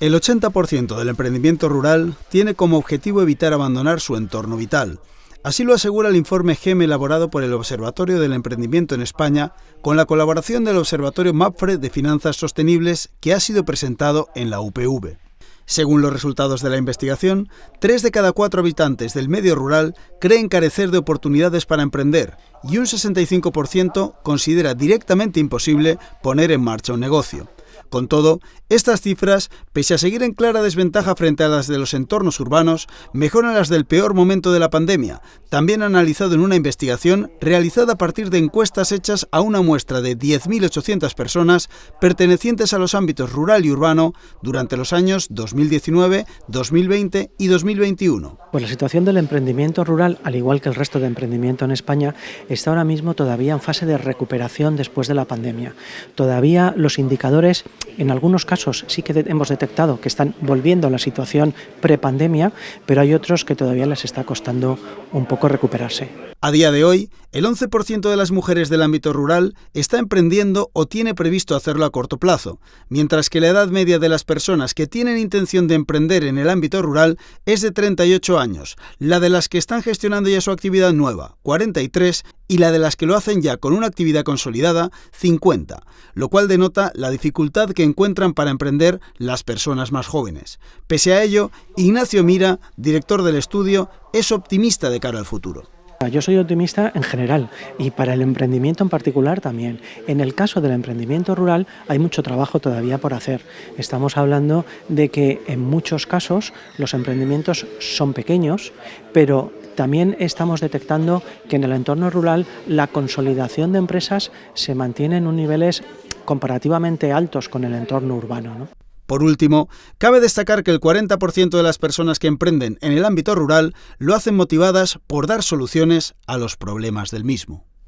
El 80% del emprendimiento rural tiene como objetivo evitar abandonar su entorno vital. Así lo asegura el informe GEM elaborado por el Observatorio del Emprendimiento en España con la colaboración del Observatorio MAPFRE de Finanzas Sostenibles que ha sido presentado en la UPV. Según los resultados de la investigación, tres de cada cuatro habitantes del medio rural creen carecer de oportunidades para emprender y un 65% considera directamente imposible poner en marcha un negocio. Con todo, estas cifras, pese a seguir en clara desventaja frente a las de los entornos urbanos, mejoran las del peor momento de la pandemia, también analizado en una investigación realizada a partir de encuestas hechas a una muestra de 10.800 personas pertenecientes a los ámbitos rural y urbano durante los años 2019, 2020 y 2021. Pues la situación del emprendimiento rural, al igual que el resto de emprendimiento en España, está ahora mismo todavía en fase de recuperación después de la pandemia. Todavía los indicadores en algunos casos sí que hemos detectado que están volviendo a la situación prepandemia, pero hay otros que todavía les está costando un poco recuperarse. A día de hoy, el 11% de las mujeres del ámbito rural está emprendiendo o tiene previsto hacerlo a corto plazo, mientras que la edad media de las personas que tienen intención de emprender en el ámbito rural es de 38 años, la de las que están gestionando ya su actividad nueva, 43, y la de las que lo hacen ya con una actividad consolidada, 50, lo cual denota la dificultad que encuentran para emprender las personas más jóvenes. Pese a ello, Ignacio Mira, director del estudio, es optimista de cara al futuro. Yo soy optimista en general y para el emprendimiento en particular también. En el caso del emprendimiento rural hay mucho trabajo todavía por hacer. Estamos hablando de que en muchos casos los emprendimientos son pequeños, pero también estamos detectando que en el entorno rural la consolidación de empresas se mantiene en niveles comparativamente altos con el entorno urbano. Por último, cabe destacar que el 40% de las personas que emprenden en el ámbito rural lo hacen motivadas por dar soluciones a los problemas del mismo.